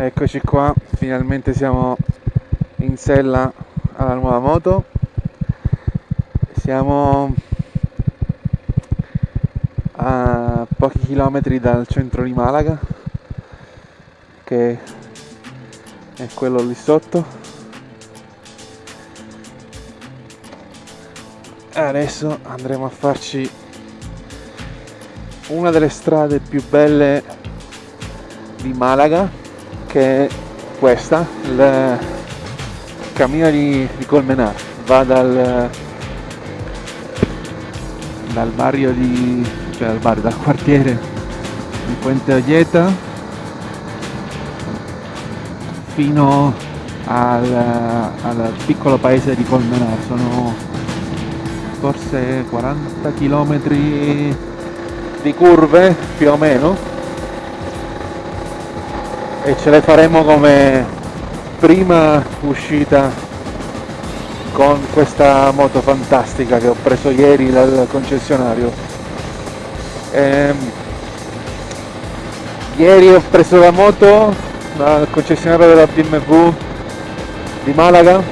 Eccoci qua, finalmente siamo in sella alla nuova moto. Siamo a pochi chilometri dal centro di Malaga, che è quello lì sotto. Adesso andremo a farci una delle strade più belle di Malaga che è questa, il cammino di, di Colmenar, va dal, dal barrio di, cioè dal, barrio, dal quartiere di Puente Oglieta fino al, al piccolo paese di Colmenar, sono forse 40 km di curve più o meno e ce le faremo come prima uscita con questa moto fantastica che ho preso ieri dal concessionario. Ehm, ieri ho preso la moto dal concessionario della BMW di Malaga.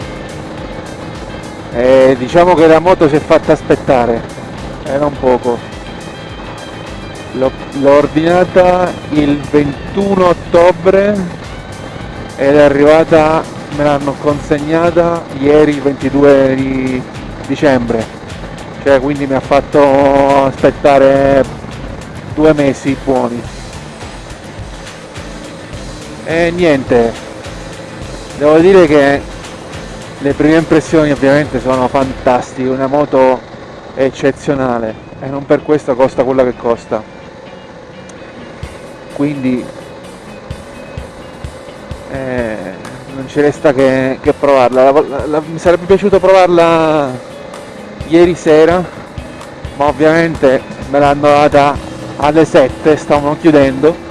E diciamo che la moto si è fatta aspettare era un poco l'ho ordinata il 21 ottobre ed è arrivata me l'hanno consegnata ieri il 22 di dicembre. Cioè quindi mi ha fatto aspettare due mesi buoni. E niente. Devo dire che le prime impressioni ovviamente sono fantastiche una moto eccezionale e non per questo costa quello che costa quindi eh, non ci resta che, che provarla. La, la, la, mi sarebbe piaciuto provarla ieri sera ma ovviamente me l'hanno data alle 7 stavano chiudendo.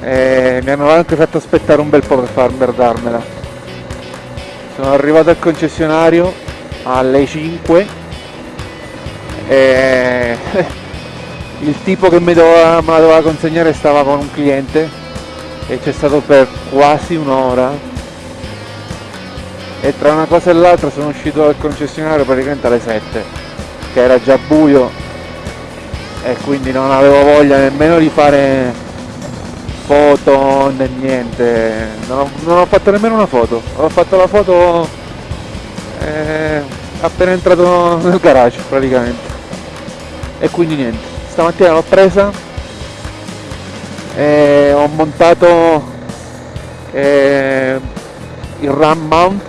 E mi hanno anche fatto aspettare un bel po' per far darmela sono arrivato al concessionario alle 5 e il tipo che mi doveva, me la doveva consegnare stava con un cliente e c'è stato per quasi un'ora. E tra una cosa e l'altra sono uscito dal concessionario praticamente alle 7 che era già buio e quindi non avevo voglia nemmeno di fare foto né niente. Non ho, non ho fatto nemmeno una foto. Ho fatto la foto eh, appena entrato nel garage praticamente. E quindi niente stamattina l'ho presa e ho montato eh, il RAM mount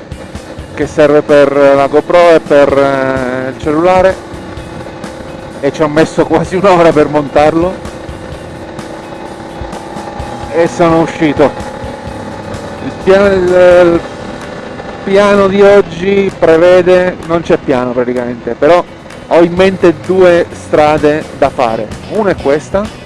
che serve per la GoPro e per eh, il cellulare e ci ho messo quasi un'ora per montarlo e sono uscito. Il piano, il, il piano di oggi prevede non c'è piano praticamente però ho in mente due strade da fare. Una è questa.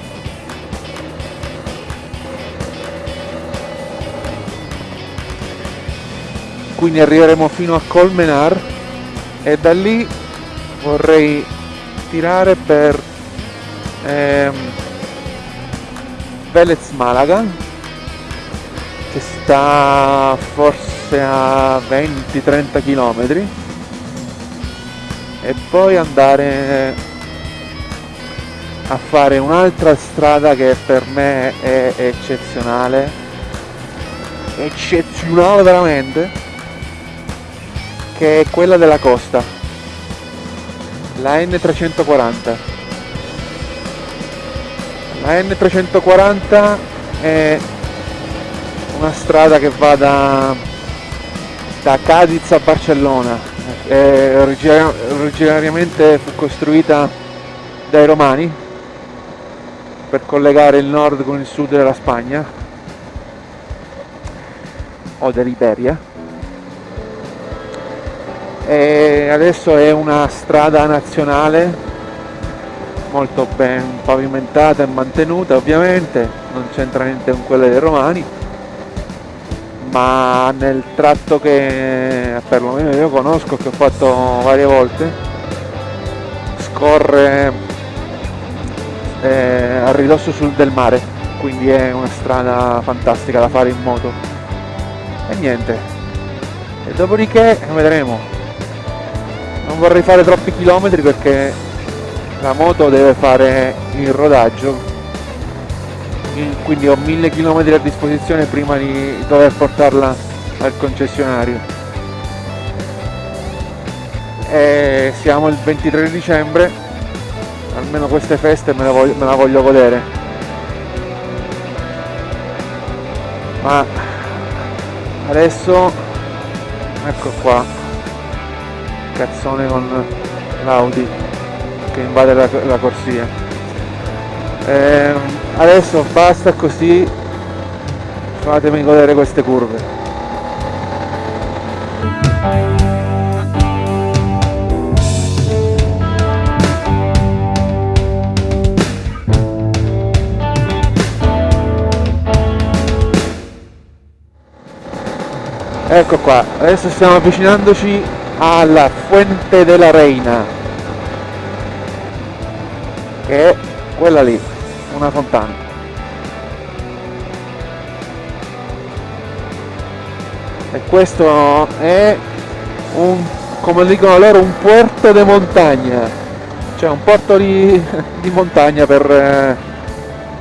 Quindi arriveremo fino a Colmenar. E da lì vorrei tirare per ehm, Velez Malaga che sta forse a 20-30 km e poi andare a fare un'altra strada che per me è eccezionale. Eccezionale veramente che è quella della costa. La N340 la N340 è una strada che va da, da Cadiz a Barcellona eh, originariamente fu costruita dai romani per collegare il nord con il sud della Spagna o dell'Iberia. E adesso è una strada nazionale molto ben pavimentata e mantenuta ovviamente non c'entra niente con quelle dei romani ma nel tratto che perlomeno io conosco, che ho fatto varie volte, scorre eh, a ridosso sul del mare quindi è una strada fantastica da fare in moto. E niente. E dopodiché vedremo. Non vorrei fare troppi chilometri perché la moto deve fare il rodaggio quindi ho mille chilometri a disposizione prima di dover portarla al concessionario. E siamo il 23 dicembre. Almeno queste feste me la voglio, me la voglio godere. Ma adesso ecco qua. Cazzone con l'Audi che invade la, la corsia. E adesso basta così. Fatemi godere queste curve. Ecco qua. Adesso stiamo avvicinandoci alla Fuente della Reina che è quella lì una fontana. E questo è un come dicono loro un puerto de montagna. Cioè un porto di, di montagna per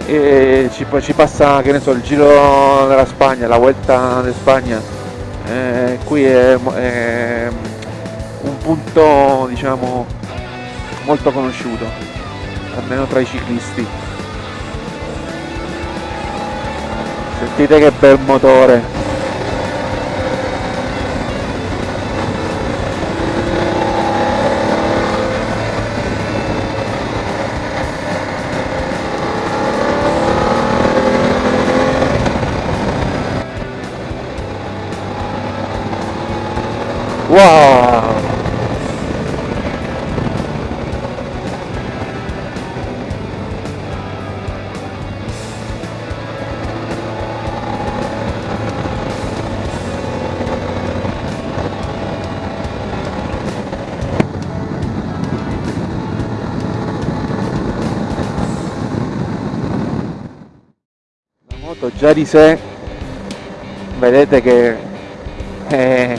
eh, ci, ci passa che ne so il giro della Spagna la Vuelta di Spagna. Eh, qui è, è, un punto diciamo molto conosciuto almeno tra i ciclisti sentite che bel motore Wow! Già di sé vedete che è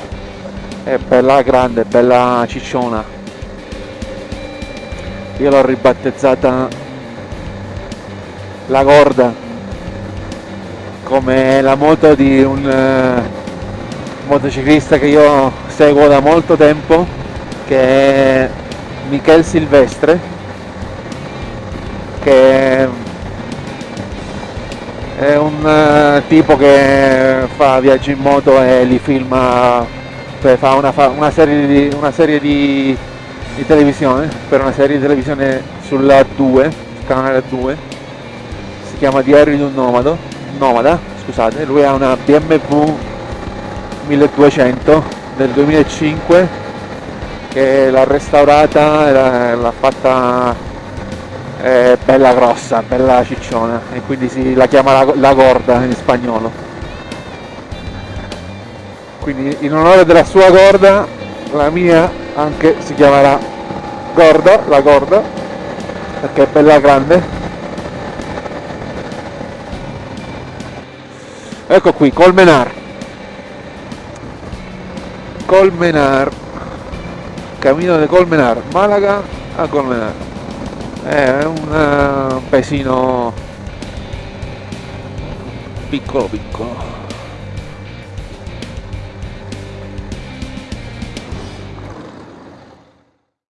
è bella grande, bella cicciona. Io l'ho ribattezzata la corda come la moto di un uh, motociclista che io seguo da molto tempo che è Michel Silvestre che è un uh, tipo che fa viaggi in moto e li filma cioè fa una, fa una serie, di, una serie di, di, televisione, per una serie di televisione sulla 2, sul canale 2, si chiama Diario di un nomado, nomada, scusate, lui ha una BMW 1200 del 2005 che l'ha restaurata l'ha fatta eh, bella grossa, bella cicciona. E quindi si, la chiama la, la gorda in spagnolo. Quindi in onore della sua gorda la mia anche si chiamerà gorda la gorda perché è bella grande. Ecco qui Colmenar. Colmenar. Cammino di Colmenar Malaga a Colmenar è un uh, paesino piccolo piccolo